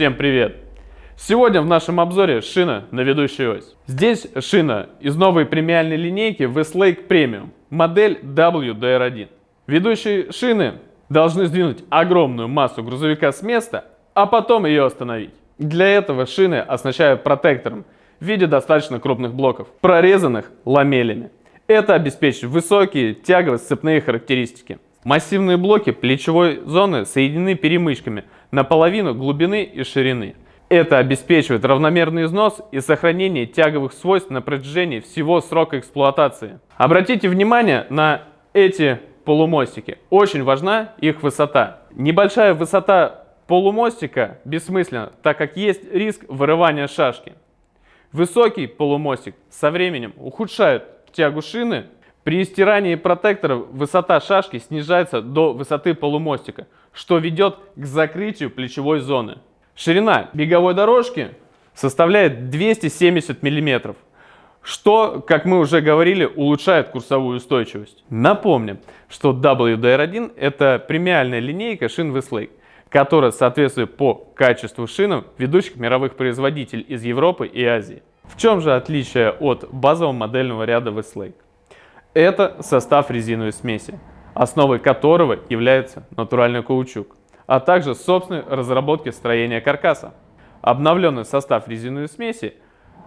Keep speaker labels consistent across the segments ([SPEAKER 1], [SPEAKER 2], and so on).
[SPEAKER 1] Всем привет! Сегодня в нашем обзоре шина на ведущую ось. Здесь шина из новой премиальной линейки Westlake Premium, модель WDR1. Ведущие шины должны сдвинуть огромную массу грузовика с места, а потом ее остановить. Для этого шины оснащают протектором в виде достаточно крупных блоков, прорезанных ламелями. Это обеспечивает высокие тягово-сцепные характеристики. Массивные блоки плечевой зоны соединены перемычками наполовину глубины и ширины. Это обеспечивает равномерный износ и сохранение тяговых свойств на протяжении всего срока эксплуатации. Обратите внимание на эти полумостики. Очень важна их высота. Небольшая высота полумостика бессмысленна, так как есть риск вырывания шашки. Высокий полумостик со временем ухудшает тягу шины. При стирании протектора высота шашки снижается до высоты полумостика, что ведет к закрытию плечевой зоны. Ширина беговой дорожки составляет 270 мм, что, как мы уже говорили, улучшает курсовую устойчивость. Напомним, что WDR1 это премиальная линейка шин Westlake, которая соответствует по качеству шинам ведущих мировых производителей из Европы и Азии. В чем же отличие от базового модельного ряда Westlake? Это состав резиновой смеси, основой которого является натуральный каучук а также собственной разработки строения каркаса. Обновленный состав резиновой смеси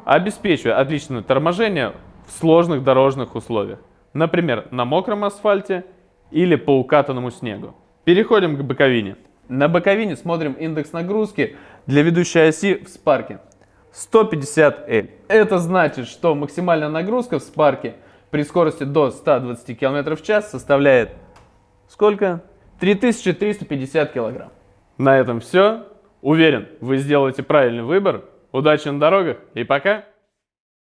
[SPEAKER 1] обеспечивает отличное торможение в сложных дорожных условиях, например, на мокром асфальте или по укатанному снегу. Переходим к боковине. На боковине смотрим индекс нагрузки для ведущей оси в спарке 150L. Это значит, что максимальная нагрузка в спарке при скорости до 120 км в час составляет сколько? 3350 килограмм. На этом все. Уверен, вы сделаете правильный выбор. Удачи на дорогах и пока!